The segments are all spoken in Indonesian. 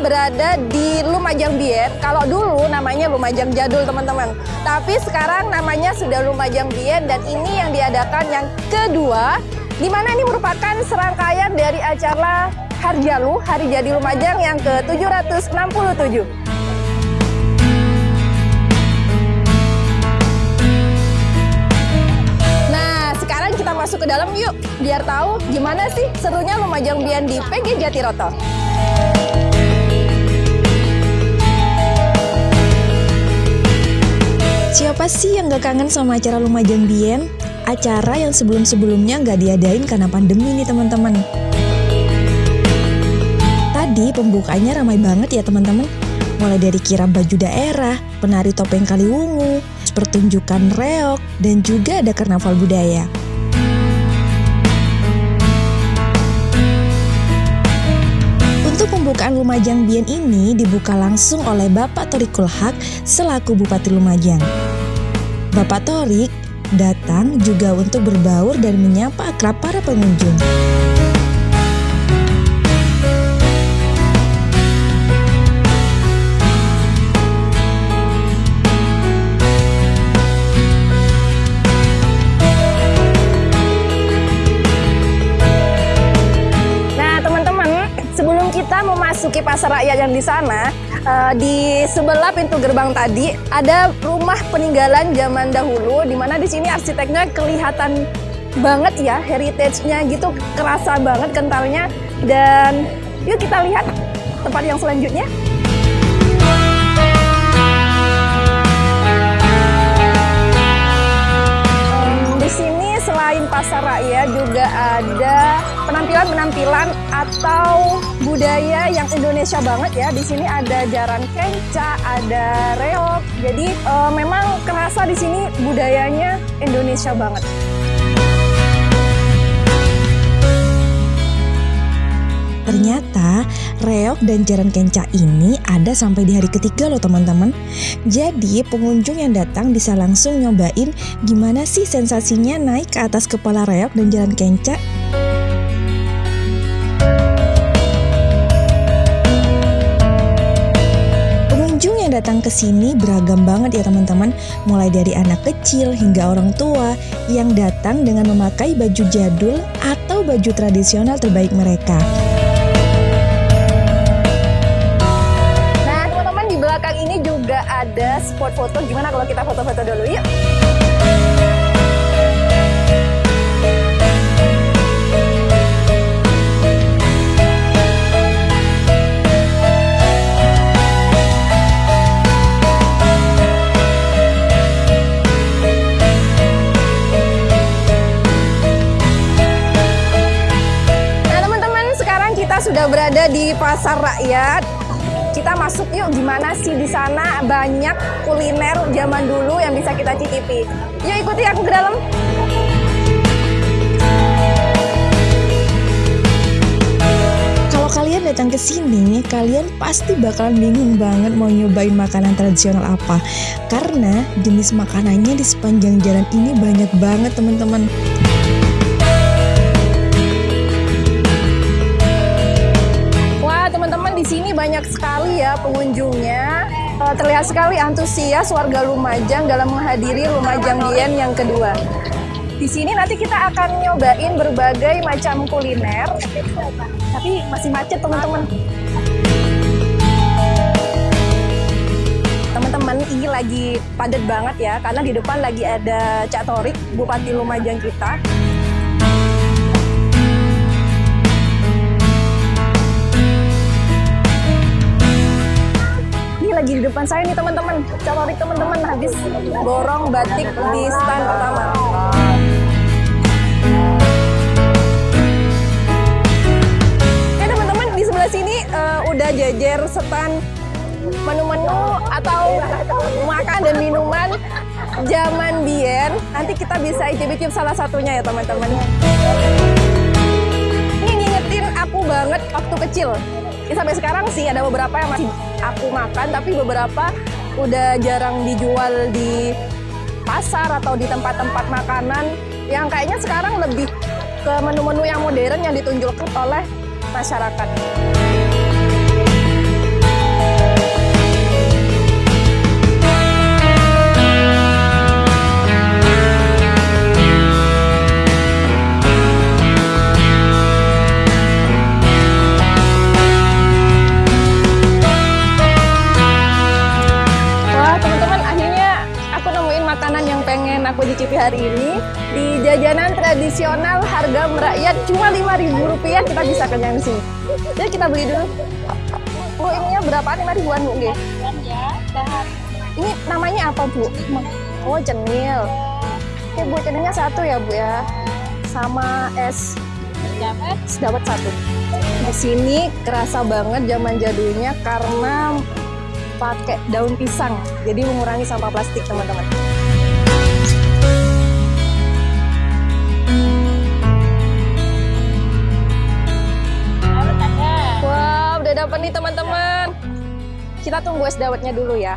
berada di Lumajang Bien. Kalau dulu namanya Lumajang Jadul teman-teman. Tapi sekarang namanya sudah Lumajang Bien dan ini yang diadakan yang kedua. Di mana ini merupakan serangkaian dari acara Harjalu, Hari Jadi Lumajang yang ke-767. Nah, masuk ke dalam yuk, biar tahu gimana sih serunya Lumajang Bian di PG Jatiroto. Siapa sih yang gak kangen sama acara Lumajang Bien? Acara yang sebelum-sebelumnya gak diadain karena pandemi nih teman-teman. Tadi pembukaannya ramai banget ya teman-teman. Mulai dari kirap baju daerah, penari topeng Kaliwungu, pertunjukan reok, dan juga ada karnaval budaya. Untuk pembukaan Lumajang Bien ini dibuka langsung oleh Bapak Torikul Haq selaku Bupati Lumajang. Bapak Torik datang juga untuk berbaur dan menyapa akrab para pengunjung. Memasuki pasar rakyat yang di sana, eh, di sebelah pintu gerbang tadi ada rumah peninggalan zaman dahulu, di mana di sini arsiteknya kelihatan banget ya, heritage-nya gitu kerasa banget kentalnya. Dan yuk kita lihat tempat yang selanjutnya. Sini selain pasar rakyat juga ada penampilan-penampilan atau budaya yang Indonesia banget ya. Di sini ada jaran kenca, ada reok. Jadi eh, memang kerasa di sini budayanya Indonesia banget. Ternyata reok dan jaran kenca ini ada sampai di hari ketiga loh teman-teman. Jadi pengunjung yang datang bisa langsung nyobain gimana sih sensasinya naik ke atas kepala reok dan jaran kenca. Datang ke sini beragam banget ya teman-teman, mulai dari anak kecil hingga orang tua yang datang dengan memakai baju jadul atau baju tradisional terbaik mereka. Nah teman-teman di belakang ini juga ada spot foto. Gimana kalau kita foto-foto dulu yuk? Berada di pasar rakyat. Kita masuk yuk gimana sih di sana banyak kuliner zaman dulu yang bisa kita cicipi. Yuk ikuti aku ke dalam. Kalau kalian datang ke sini, kalian pasti bakalan bingung banget mau nyobain makanan tradisional apa. Karena jenis makanannya di sepanjang jalan ini banyak banget teman-teman. Banyak sekali ya pengunjungnya. Eh, Terlihat sekali antusias warga Lumajang dalam menghadiri Lumajang Bien yang kedua. Di sini nanti kita akan nyobain berbagai macam kuliner. Tapi masih macet teman-teman. Teman-teman ini lagi padat banget ya karena di depan lagi ada Cak Torik, Bupati Lumajang kita. Lagi di depan saya nih teman-teman. Cak Torik teman-teman habis borong batik di stand pertama. Oke teman-teman di sebelah sini eh, udah jajar stand menu-menu atau makan dan minuman zaman Bien. Nanti kita bisa icip-icip salah satunya ya teman-teman. Ini ngingetin aku banget waktu kecil. Ya, sampai sekarang sih ada beberapa yang masih aku makan, tapi beberapa udah jarang dijual di pasar atau di tempat-tempat makanan yang kayaknya sekarang lebih ke menu-menu yang modern yang ditunjukkan oleh masyarakat. Pagi hari ini di jajanan tradisional harga merakyat cuma Rp5.000 kita bisa kenyang sini. Jadi kita beli dulu. Bu, ininya berapa? Lima ribuan Bu, Nggih. Ini namanya apa Bu? Oh, cenil. Oke Bu, cenilnya satu ya Bu ya. Sama es es dawet satu. Di sini kerasa banget zaman jadulnya karena pakai daun pisang. Jadi mengurangi sampah plastik teman-teman. Kita tunggu es dawetnya dulu ya.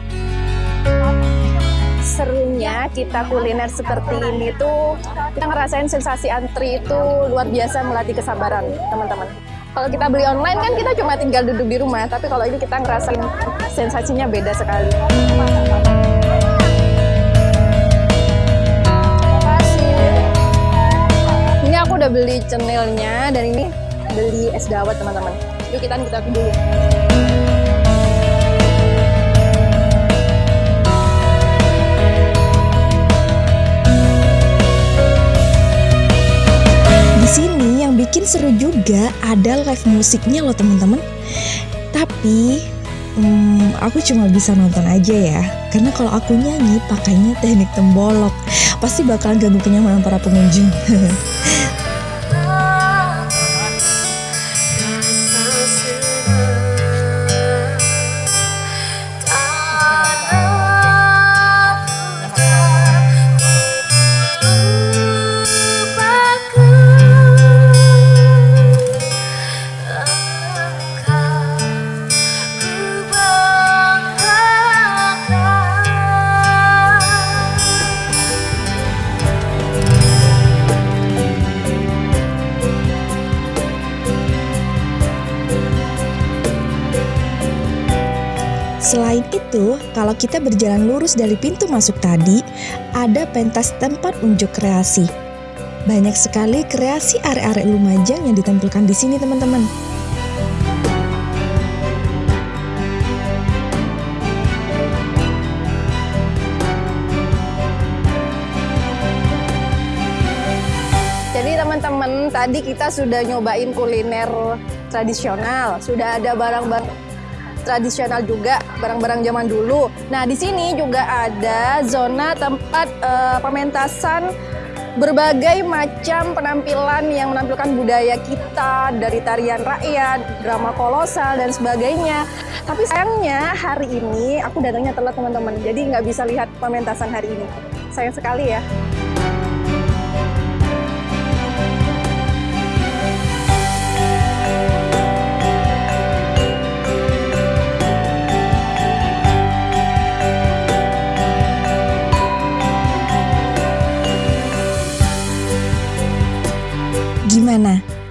Serunya kita kuliner seperti ini tuh kita ngerasain sensasi antri itu luar biasa melatih kesabaran teman-teman. Kalau kita beli online kan kita cuma tinggal duduk di rumah, tapi kalau ini kita ngerasain sensasinya beda sekali. Ini aku udah beli cenilnya dan ini beli es dawet teman-teman. Yuk kita kita dulu. Ada live musiknya loh teman-teman. Tapi hmm, aku cuma bisa nonton aja ya. Karena kalau aku nyanyi pakainya teknik tembolok, pasti bakalan ganggu kenyamanan para pengunjung. itu, kalau kita berjalan lurus dari pintu masuk tadi, ada pentas tempat unjuk kreasi. Banyak sekali kreasi arek-arek Lumajang yang ditampilkan di sini, teman-teman. Jadi teman-teman, tadi kita sudah nyobain kuliner tradisional, sudah ada barang-barang tradisional juga, barang-barang zaman dulu. Nah, di sini juga ada zona tempat eh, pementasan berbagai macam penampilan yang menampilkan budaya kita dari tarian rakyat, drama kolosal dan sebagainya. Tapi sayangnya hari ini aku datangnya telat teman-teman, jadi nggak bisa lihat pementasan hari ini. Sayang sekali ya.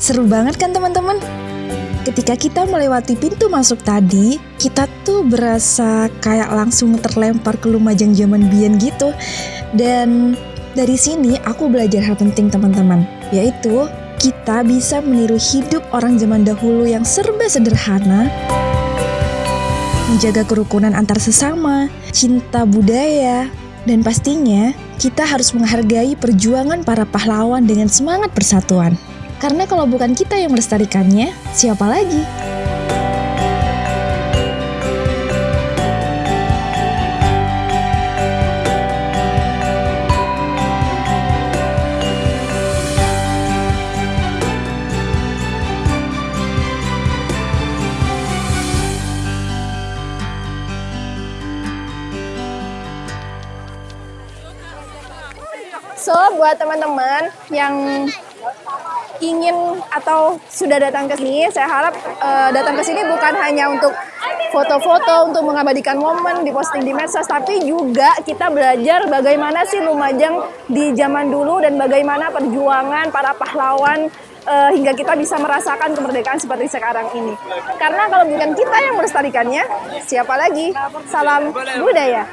Seru banget kan teman-teman? Ketika kita melewati pintu masuk tadi, kita tuh berasa kayak langsung terlempar ke Lumajang zaman Bian gitu. Dan dari sini aku belajar hal penting teman-teman, yaitu kita bisa meniru hidup orang zaman dahulu yang serba sederhana, menjaga kerukunan antar sesama, cinta budaya, dan pastinya kita harus menghargai perjuangan para pahlawan dengan semangat persatuan. Karena kalau bukan kita yang melestarikannya, siapa lagi? So, buat teman-teman yang ingin atau sudah datang ke sini, saya harap eh, datang ke sini bukan hanya untuk foto-foto, untuk mengabadikan momen, diposting di medsos, tapi juga kita belajar bagaimana sih Lumajang di zaman dulu dan bagaimana perjuangan para pahlawan eh, hingga kita bisa merasakan kemerdekaan seperti sekarang ini. Karena kalau bukan kita yang melestarikannya, siapa lagi? Salam budaya.